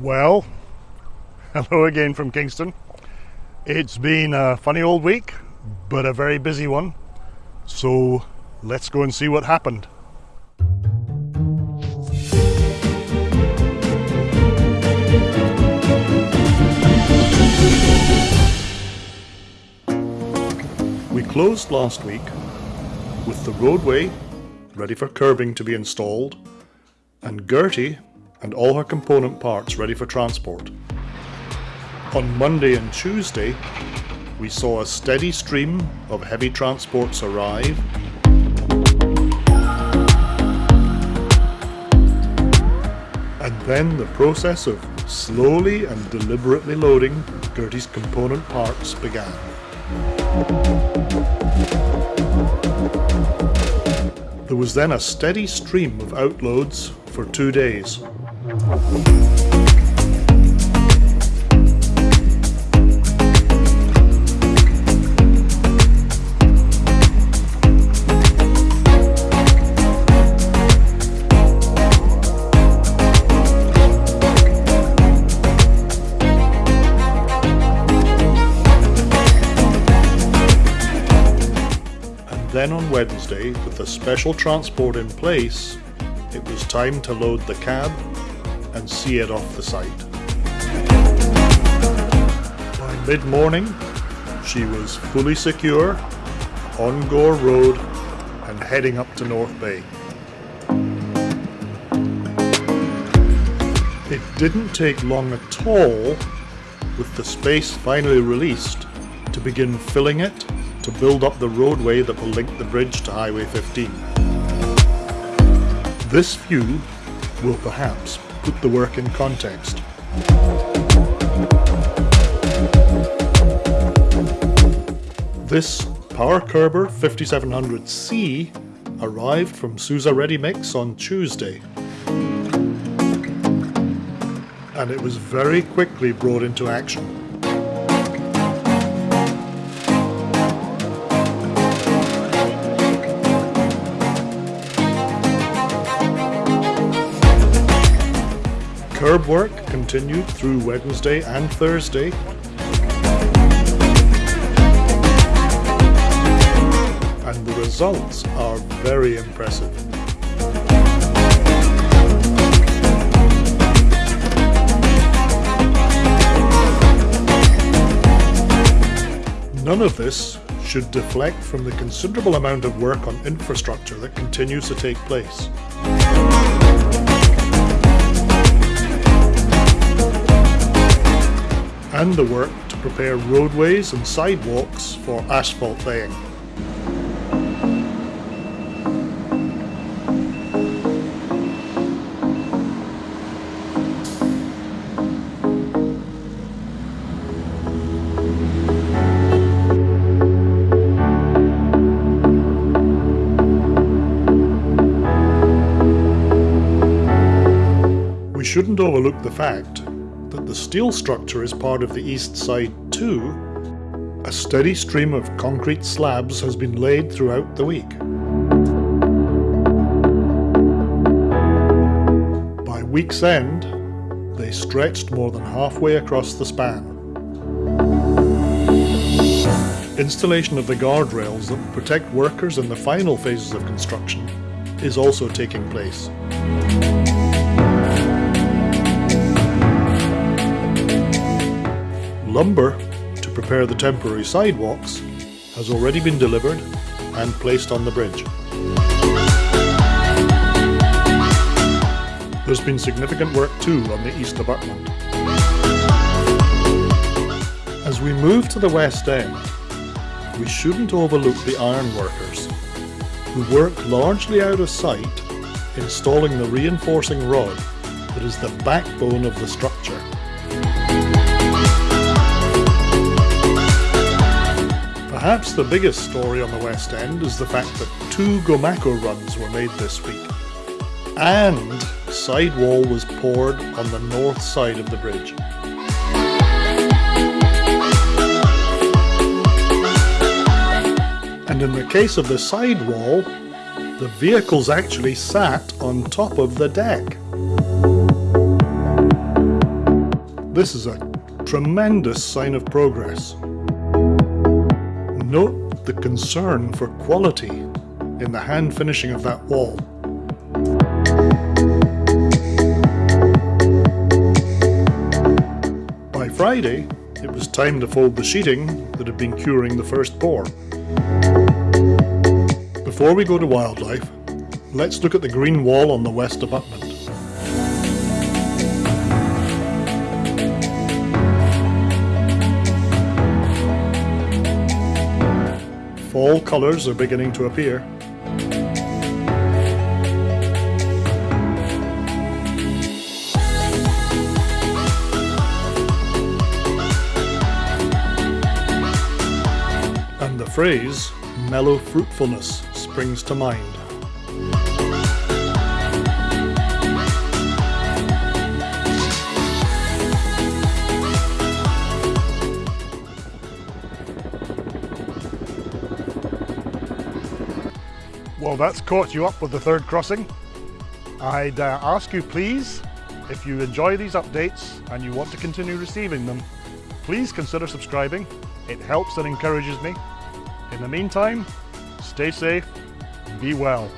Well, hello again from Kingston. It's been a funny old week, but a very busy one. So let's go and see what happened. We closed last week with the roadway ready for curbing to be installed and Gertie and all her component parts ready for transport. On Monday and Tuesday, we saw a steady stream of heavy transports arrive and then the process of slowly and deliberately loading Gertie's component parts began. There was then a steady stream of outloads for two days. And then on Wednesday, with the special transport in place, it was time to load the cab and see it off the site. By mid-morning, she was fully secure, on Gore Road and heading up to North Bay. It didn't take long at all, with the space finally released, to begin filling it to build up the roadway that will link the bridge to Highway 15. This view will perhaps put the work in context. This Power Curber 5700C arrived from Sousa Ready Mix on Tuesday. And it was very quickly brought into action. Curb work continued through Wednesday and Thursday. And the results are very impressive. None of this should deflect from the considerable amount of work on infrastructure that continues to take place. And the work to prepare roadways and sidewalks for asphalt laying. We shouldn't overlook the fact the steel structure is part of the east side too, a steady stream of concrete slabs has been laid throughout the week. By week's end, they stretched more than halfway across the span. Installation of the guardrails that protect workers in the final phases of construction is also taking place. Lumber to prepare the temporary sidewalks has already been delivered and placed on the bridge. There's been significant work too on the east abutment. As we move to the west end, we shouldn't overlook the ironworkers, who work largely out of sight installing the reinforcing rod that is the backbone of the structure. Perhaps the biggest story on the West End is the fact that two Gomaco runs were made this week, and sidewall was poured on the north side of the bridge. And in the case of the sidewall, the vehicles actually sat on top of the deck. This is a tremendous sign of progress. Note the concern for quality in the hand finishing of that wall. By Friday, it was time to fold the sheeting that had been curing the first pour. Before we go to wildlife, let's look at the green wall on the west abutment. Fall colours are beginning to appear. And the phrase, mellow fruitfulness, springs to mind. Well, that's caught you up with the third crossing. I'd uh, ask you please, if you enjoy these updates and you want to continue receiving them, please consider subscribing. It helps and encourages me. In the meantime, stay safe, and be well.